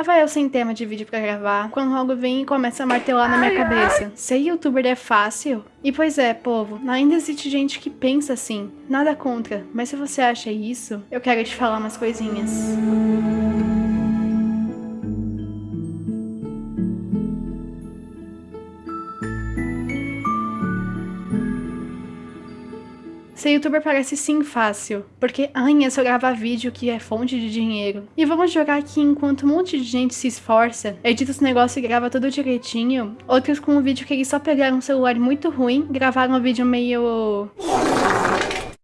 Tava eu sem tema de vídeo pra gravar, quando algo vem e começa a martelar na minha cabeça. Ser youtuber é fácil? E pois é, povo, ainda existe gente que pensa assim. Nada contra, mas se você acha isso, eu quero te falar umas coisinhas. Ser youtuber parece sim fácil, porque ai, é só gravar vídeo que é fonte de dinheiro. E vamos jogar aqui enquanto um monte de gente se esforça, edita os negócios e grava tudo direitinho, outros com um vídeo que eles só pegaram um celular muito ruim, gravaram um vídeo meio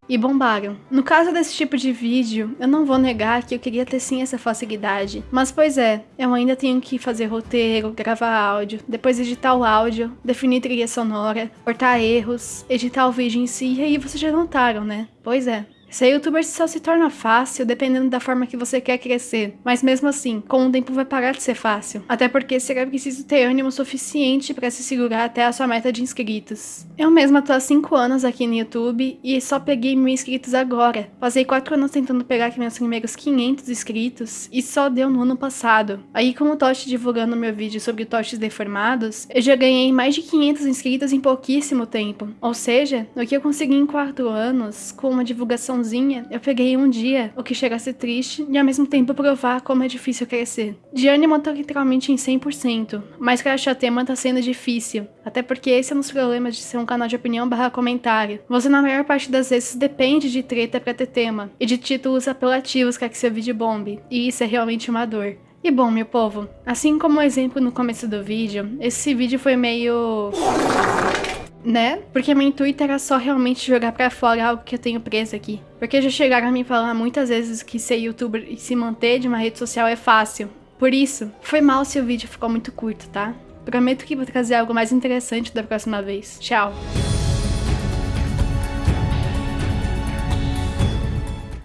e bombaram. No caso desse tipo de vídeo, eu não vou negar que eu queria ter sim essa facilidade. Mas pois é, eu ainda tenho que fazer roteiro, gravar áudio, depois editar o áudio, definir trilha sonora, cortar erros, editar o vídeo em si, e aí vocês já notaram, né? Pois é. Ser youtuber só se torna fácil dependendo da forma que você quer crescer, mas mesmo assim, com o tempo vai parar de ser fácil. Até porque será preciso ter ânimo suficiente para se segurar até a sua meta de inscritos. Eu mesma tô há 5 anos aqui no YouTube e só peguei mil inscritos agora. Passei 4 anos tentando pegar aqui meus primeiros 500 inscritos e só deu no ano passado. Aí com o Tosh divulgando meu vídeo sobre Toches deformados, eu já ganhei mais de 500 inscritos em pouquíssimo tempo. Ou seja, o que eu consegui em 4 anos, com uma divulgação eu peguei um dia o que chega a ser triste e ao mesmo tempo provar como é difícil crescer. De ânimo eu tô literalmente em 100%, mas pra achar tema tá sendo difícil, até porque esse é um dos problemas de ser um canal de opinião barra comentário. Você na maior parte das vezes depende de treta pra ter tema, e de títulos apelativos pra que seu vídeo bombe, e isso é realmente uma dor. E bom, meu povo, assim como o exemplo no começo do vídeo, esse vídeo foi meio né? Porque meu intuito era só realmente jogar pra fora algo que eu tenho preso aqui. Porque já chegaram a me falar muitas vezes que ser youtuber e se manter de uma rede social é fácil. Por isso, foi mal se o vídeo ficou muito curto, tá? Prometo que vou trazer algo mais interessante da próxima vez. Tchau!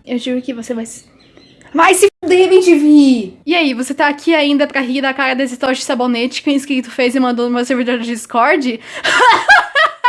Eu juro que você vai se... Vai se fuder, MTV! E aí, você tá aqui ainda pra rir da cara desse toche sabonete que o inscrito fez e mandou no meu servidor do Discord?